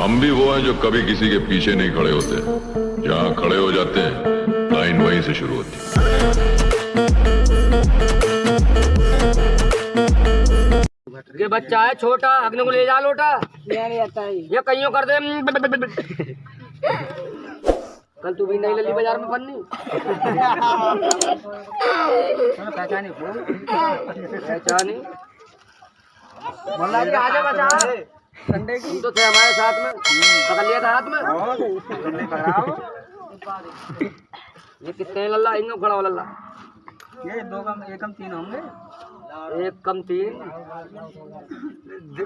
हम भी वो हैं जो कभी किसी के पीछे नहीं खड़े होते। जहाँ खड़े हो जाते हैं लाइन वहीं से शुरू होती। ये बच्चा है छोटा अग्नि को ले जा लोटा। ये कहीं कर दे। कल तू भी नहीं लली बाज़ार में पन्नी पहचानी पहचानी मुल्ला जी आजा बचा। संडे तुम तो थे हमारे साथ में। पकड़ लिया था हाथ में। ये कितने लल्ला? इनको खड़ा हो लल्ला। ये दो कम एक कम तीन होंगे। एक कम तीन।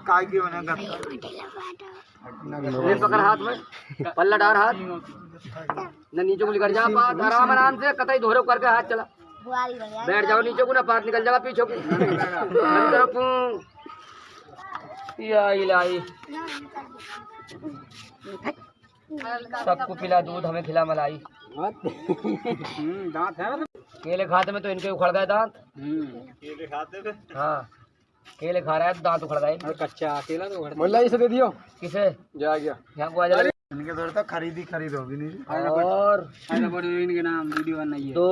काय की होना ले पकड़ हाथ में। पल्ला डार हाथ। न नीचे को निकल जा आराम आराम से। कतई धोरे करके हाथ चला। बैठ जाओ नीचे को ना पार निकल जाएगा पीछे को। या इलाही। सबको पिला दूध हमें खिला मलाई। दांत है केले खाते में तो इनके उखड़ गए दांत। केले खाते थे? हाँ केले खा रहा है तो दांत उखड़ गए। कच्चा अकेला तो मुल्ला इसे दे दियो। किसे? जा गया। यहाँ को आ जा इनके दौर तो खरीदी खरीद होगी नहीं। और इनके नाम वीडियो बनाइए दो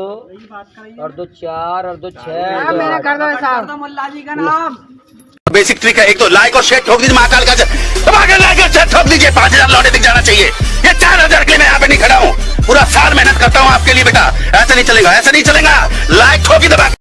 और दो चार और दो छह। मेरा कर दो साहब। मुल्ला जी का नाम। बेसिक ट्रिक है एक तो लाइक और शेयर ठोक दीजिए महाकाल का लाइक और शेयर ठोक दीजिए पाँच हज़ार लौटे दिख जाना चाहिए। ये चार हज़ार के लिए मैं यहाँ पे नहीं खड़ा हूँ। पूरा साल मेहनत करता हूँ आपके लिए बेटा। ऐसा नहीं चलेगा ऐसा नहीं चलेगा। लाइक ठोकी दबा